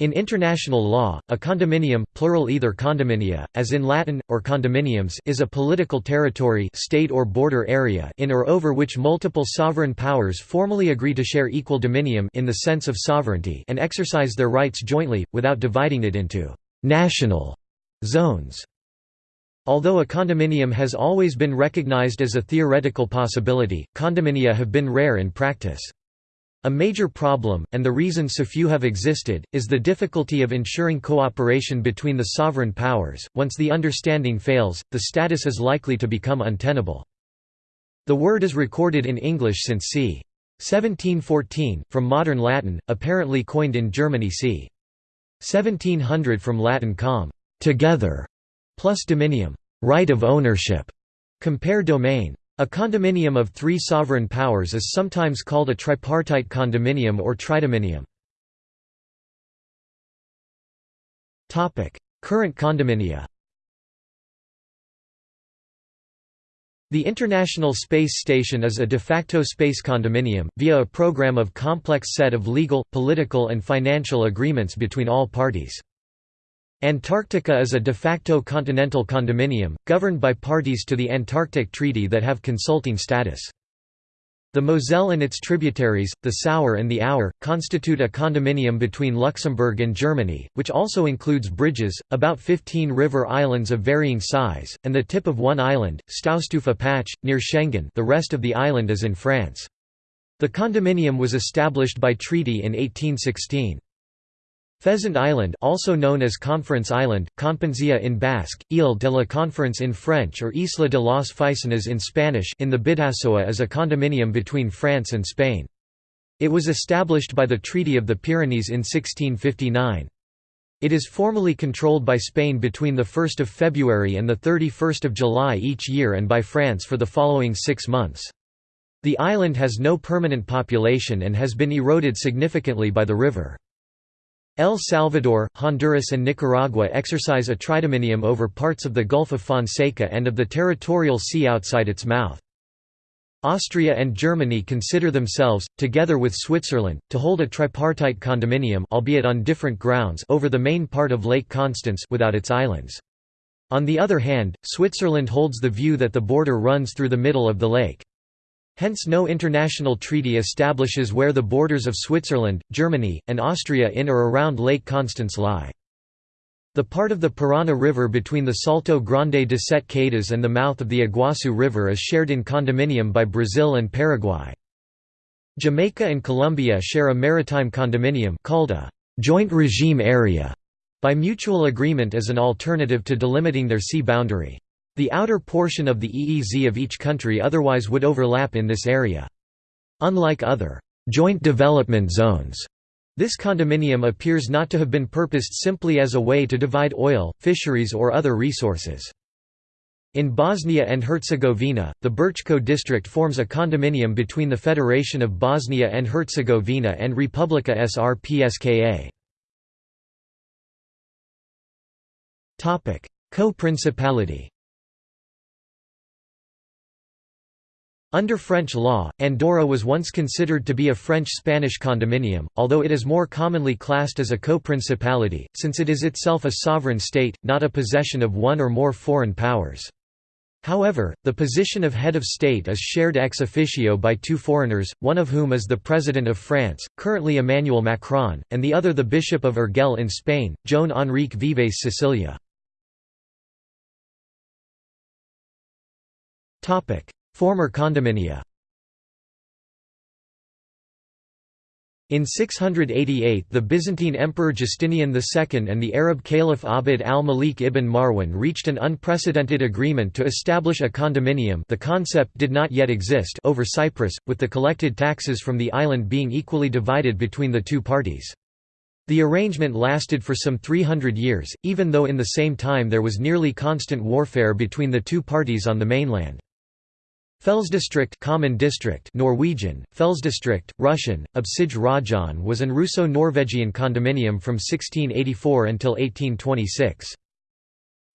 In international law, a condominium plural either condominia, as in Latin, or condominiums is a political territory state or border area in or over which multiple sovereign powers formally agree to share equal dominium in the sense of sovereignty and exercise their rights jointly, without dividing it into «national» zones. Although a condominium has always been recognized as a theoretical possibility, condominia have been rare in practice. A major problem, and the reason so few have existed, is the difficulty of ensuring cooperation between the sovereign powers. Once the understanding fails, the status is likely to become untenable. The word is recorded in English since c. 1714, from modern Latin, apparently coined in Germany c. 1700 from Latin com, together, plus dominium, right of ownership, compare domain. A condominium of three sovereign powers is sometimes called a tripartite condominium or tridominium. Current condominia The International Space Station is a de facto space condominium, via a program of complex set of legal, political and financial agreements between all parties. Antarctica is a de facto continental condominium, governed by parties to the Antarctic Treaty that have consulting status. The Moselle and its tributaries, the Sauer and the Our, constitute a condominium between Luxembourg and Germany, which also includes bridges, about 15 river islands of varying size, and the tip of one island, Staustufa Patch, near Schengen the rest of the island is in France. The condominium was established by treaty in 1816. Pheasant Island also known as Conference Island, Conferencia in Basque, Ile de la Conference in French or Isla de las Faisanas in Spanish in the Bidassoa is a condominium between France and Spain. It was established by the Treaty of the Pyrenees in 1659. It is formally controlled by Spain between 1 February and 31 July each year and by France for the following six months. The island has no permanent population and has been eroded significantly by the river. El Salvador, Honduras and Nicaragua exercise a tridominium over parts of the Gulf of Fonseca and of the territorial sea outside its mouth. Austria and Germany consider themselves, together with Switzerland, to hold a tripartite condominium albeit on different grounds over the main part of Lake Constance without its islands. On the other hand, Switzerland holds the view that the border runs through the middle of the lake. Hence no international treaty establishes where the borders of Switzerland, Germany, and Austria in or around Lake Constance lie. The part of the Parana River between the Salto Grande de Sete Quedas and the mouth of the Iguazu River is shared in condominium by Brazil and Paraguay. Jamaica and Colombia share a maritime condominium called a «joint regime area» by mutual agreement as an alternative to delimiting their sea boundary. The outer portion of the EEZ of each country otherwise would overlap in this area. Unlike other joint development zones, this condominium appears not to have been purposed simply as a way to divide oil, fisheries or other resources. In Bosnia and Herzegovina, the Brčko district forms a condominium between the Federation of Bosnia and Herzegovina and Republika Srpska. Co-principality Under French law, Andorra was once considered to be a French-Spanish condominium, although it is more commonly classed as a co-principality, since it is itself a sovereign state, not a possession of one or more foreign powers. However, the position of head of state is shared ex officio by two foreigners, one of whom is the President of France, currently Emmanuel Macron, and the other the Bishop of Urgell in Spain, Joan Enrique Vives Sicilia. Former condominia In 688 the Byzantine Emperor Justinian II and the Arab Caliph Abd al-Malik ibn Marwan reached an unprecedented agreement to establish a condominium the concept did not yet exist over Cyprus, with the collected taxes from the island being equally divided between the two parties. The arrangement lasted for some 300 years, even though in the same time there was nearly constant warfare between the two parties on the mainland. Fellsdistrikt common district Norwegian, Fellsdistrikt, Russian, Absij Rajan was an Russo-Norwegian condominium from 1684 until 1826.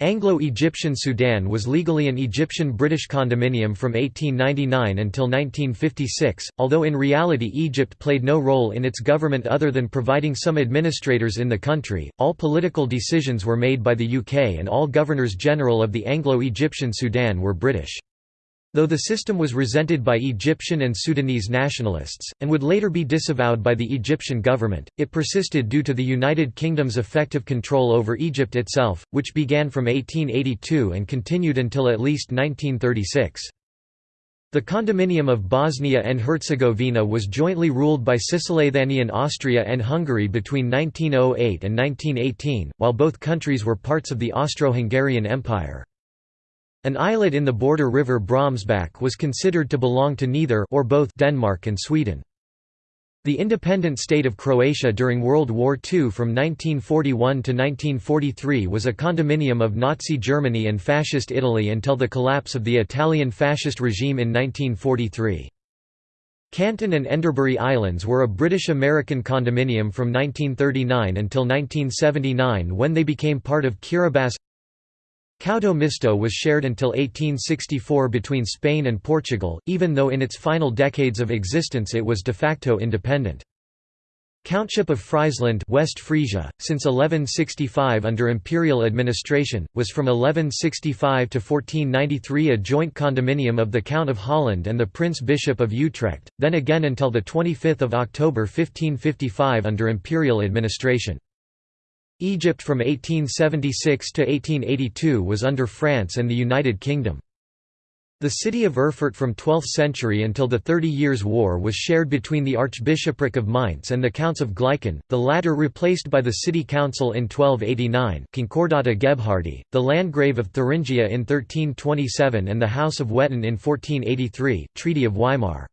Anglo-Egyptian Sudan was legally an Egyptian-British condominium from 1899 until 1956, although in reality Egypt played no role in its government other than providing some administrators in the country. All political decisions were made by the UK and all governors-general of the Anglo-Egyptian Sudan were British. Though the system was resented by Egyptian and Sudanese nationalists, and would later be disavowed by the Egyptian government, it persisted due to the United Kingdom's effective control over Egypt itself, which began from 1882 and continued until at least 1936. The Condominium of Bosnia and Herzegovina was jointly ruled by Cisleithanian Austria and Hungary between 1908 and 1918, while both countries were parts of the Austro-Hungarian Empire. An islet in the border river Bromsbach was considered to belong to neither or both Denmark and Sweden. The independent state of Croatia during World War II from 1941 to 1943 was a condominium of Nazi Germany and Fascist Italy until the collapse of the Italian fascist regime in 1943. Canton and Enderbury Islands were a British-American condominium from 1939 until 1979 when they became part of Kiribati Couto Misto was shared until 1864 between Spain and Portugal, even though in its final decades of existence it was de facto independent. Countship of Friesland West Frisia, since 1165 under imperial administration, was from 1165 to 1493 a joint condominium of the Count of Holland and the Prince-Bishop of Utrecht, then again until 25 October 1555 under imperial administration. Egypt from 1876 to 1882 was under France and the United Kingdom. The city of Erfurt from 12th century until the Thirty Years' War was shared between the Archbishopric of Mainz and the Counts of Gleichen, the latter replaced by the city council in 1289 Concordata Gebhardi, the Landgrave of Thuringia in 1327 and the House of Wettin in 1483 Treaty of Weimar.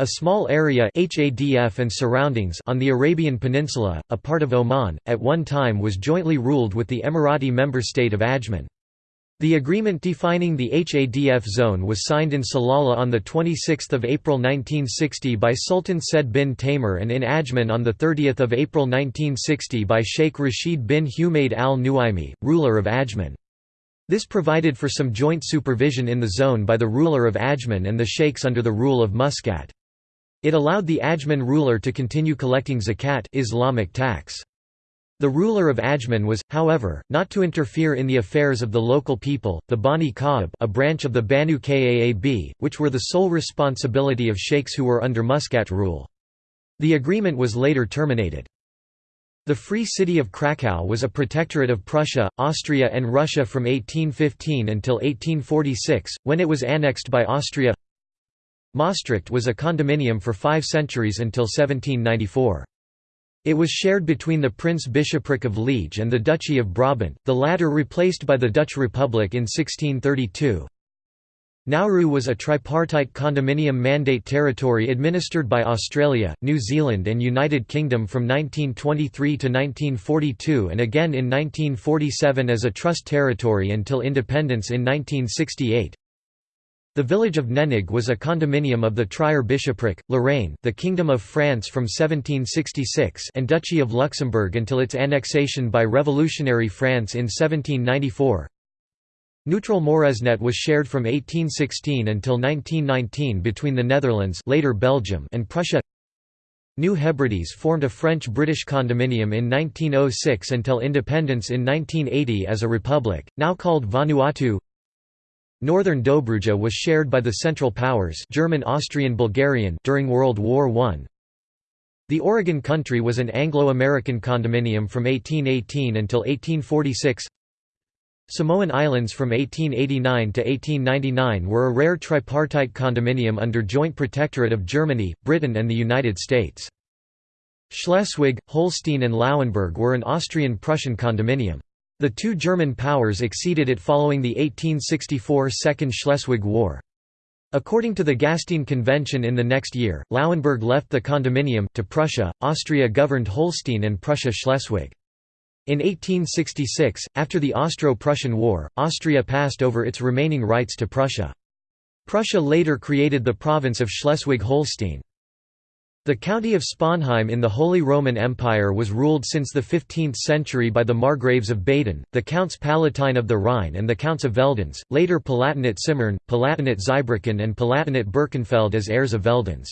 A small area HADF and surroundings on the Arabian Peninsula, a part of Oman, at one time was jointly ruled with the Emirati member state of Ajman. The agreement defining the HADF zone was signed in Salalah on 26 April 1960 by Sultan Said bin Taimur and in Ajman on 30 April 1960 by Sheikh Rashid bin Humaid al-Nuaimi, ruler of Ajman. This provided for some joint supervision in the zone by the ruler of Ajman and the sheikhs under the rule of Muscat. It allowed the Ajman ruler to continue collecting zakat Islamic tax. The ruler of Ajman was, however, not to interfere in the affairs of the local people, the Bani Ka'ab a branch of the Banu Kaab, which were the sole responsibility of sheikhs who were under Muscat rule. The agreement was later terminated. The Free City of Kraków was a protectorate of Prussia, Austria and Russia from 1815 until 1846, when it was annexed by Austria Maastricht was a condominium for five centuries until 1794. It was shared between the Prince-Bishopric of Liege and the Duchy of Brabant, the latter replaced by the Dutch Republic in 1632. Nauru was a tripartite condominium mandate territory administered by Australia, New Zealand and United Kingdom from 1923 to 1942 and again in 1947 as a trust territory until independence in 1968. The village of Nennig was a condominium of the Trier bishopric, Lorraine the Kingdom of France from 1766 and Duchy of Luxembourg until its annexation by revolutionary France in 1794. Neutral Moresnet was shared from 1816 until 1919 between the Netherlands later Belgium and Prussia. New Hebrides formed a French-British condominium in 1906 until independence in 1980 as a republic, now called Vanuatu. Northern Dobruja was shared by the Central Powers German Austrian Bulgarian during World War I. The Oregon Country was an Anglo-American condominium from 1818 until 1846. Samoan Islands from 1889 to 1899 were a rare tripartite condominium under joint protectorate of Germany, Britain and the United States. Schleswig, Holstein and Lauenburg were an Austrian-Prussian condominium. The two German powers exceeded it following the 1864 Second Schleswig War. According to the Gastein Convention in the next year, Lauenburg left the condominium, to Prussia, Austria governed Holstein and Prussia-Schleswig. In 1866, after the Austro-Prussian War, Austria passed over its remaining rights to Prussia. Prussia later created the province of Schleswig-Holstein. The county of Sponheim in the Holy Roman Empire was ruled since the 15th century by the Margraves of Baden, the Counts Palatine of the Rhine and the Counts of Veldenz, later Palatinate Simmern, Palatinate Zweibrücken and Palatinate Birkenfeld as heirs of Veldenz.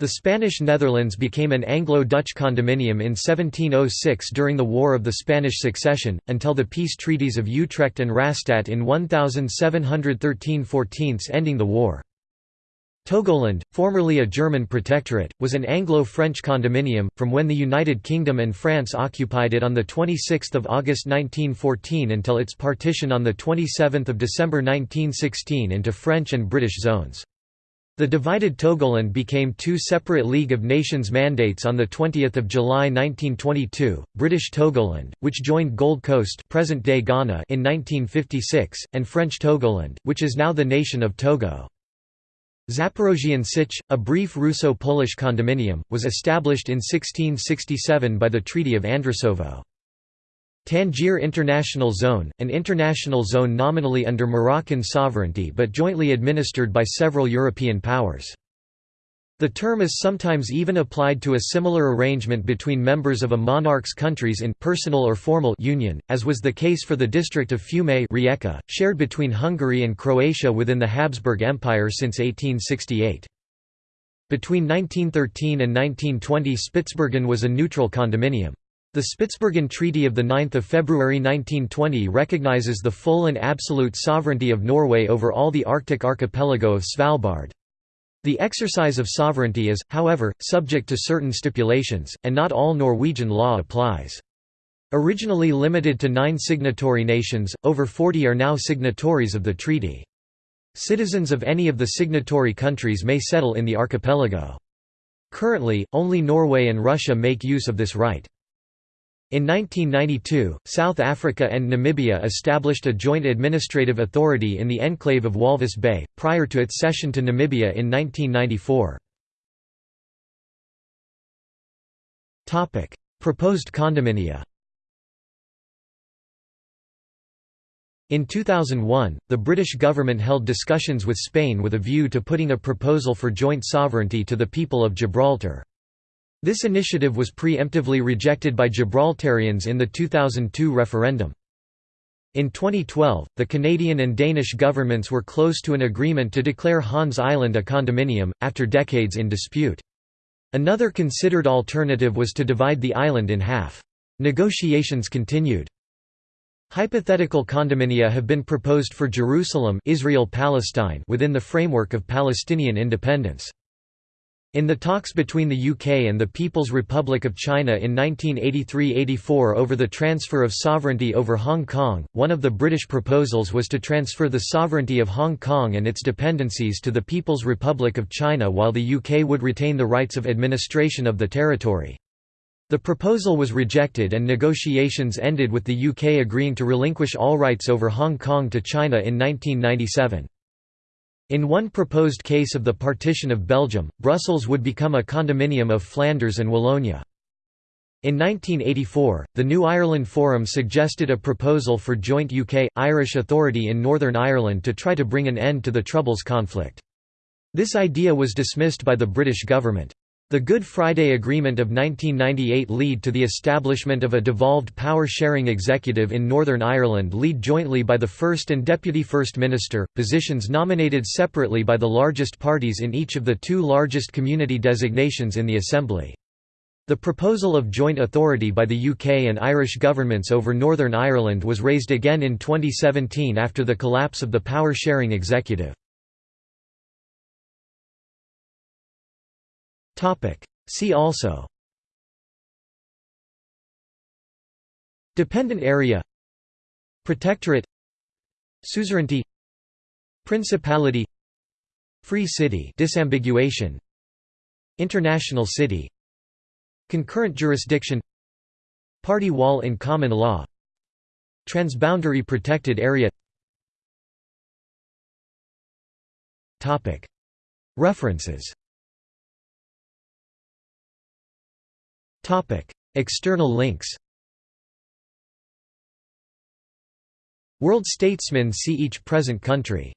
The Spanish Netherlands became an Anglo-Dutch condominium in 1706 during the War of the Spanish Succession, until the peace treaties of Utrecht and Rastatt in 1713–14 ending the war. Togoland, formerly a German protectorate, was an Anglo-French condominium, from when the United Kingdom and France occupied it on 26 August 1914 until its partition on 27 December 1916 into French and British zones. The divided Togoland became two separate League of Nations mandates on 20 July 1922, British Togoland, which joined Gold Coast present-day Ghana in 1956, and French Togoland, which is now the nation of Togo. Zaporozhian Sich, a brief Russo-Polish condominium, was established in 1667 by the Treaty of Andrusovo. Tangier International Zone, an international zone nominally under Moroccan sovereignty but jointly administered by several European powers. The term is sometimes even applied to a similar arrangement between members of a monarch's countries in personal or formal union, as was the case for the district of Fiume Rijeka, shared between Hungary and Croatia within the Habsburg Empire since 1868. Between 1913 and 1920 Spitsbergen was a neutral condominium. The Spitsbergen Treaty of 9 February 1920 recognizes the full and absolute sovereignty of Norway over all the Arctic archipelago of Svalbard. The exercise of sovereignty is, however, subject to certain stipulations, and not all Norwegian law applies. Originally limited to nine signatory nations, over 40 are now signatories of the treaty. Citizens of any of the signatory countries may settle in the archipelago. Currently, only Norway and Russia make use of this right. In 1992, South Africa and Namibia established a joint administrative authority in the enclave of Walvis Bay, prior to its cession to Namibia in 1994. Proposed condominia In 2001, the British government held discussions with Spain with a view to putting a proposal for joint sovereignty to the people of Gibraltar. This initiative was preemptively rejected by Gibraltarians in the 2002 referendum. In 2012, the Canadian and Danish governments were close to an agreement to declare Hans Island a condominium, after decades in dispute. Another considered alternative was to divide the island in half. Negotiations continued. Hypothetical condominia have been proposed for Jerusalem Israel-Palestine within the framework of Palestinian independence. In the talks between the UK and the People's Republic of China in 1983–84 over the transfer of sovereignty over Hong Kong, one of the British proposals was to transfer the sovereignty of Hong Kong and its dependencies to the People's Republic of China while the UK would retain the rights of administration of the territory. The proposal was rejected and negotiations ended with the UK agreeing to relinquish all rights over Hong Kong to China in 1997. In one proposed case of the partition of Belgium, Brussels would become a condominium of Flanders and Wallonia. In 1984, the New Ireland Forum suggested a proposal for joint UK-Irish authority in Northern Ireland to try to bring an end to the Troubles conflict. This idea was dismissed by the British government. The Good Friday Agreement of 1998 lead to the establishment of a devolved power-sharing executive in Northern Ireland lead jointly by the First and Deputy First Minister, positions nominated separately by the largest parties in each of the two largest community designations in the Assembly. The proposal of joint authority by the UK and Irish governments over Northern Ireland was raised again in 2017 after the collapse of the power-sharing executive. See also. Dependent area. Protectorate. Suzerainty. Principality. Free city. Disambiguation. International city. Concurrent jurisdiction. Party wall in common law. Transboundary protected area. References External links World statesmen see each present country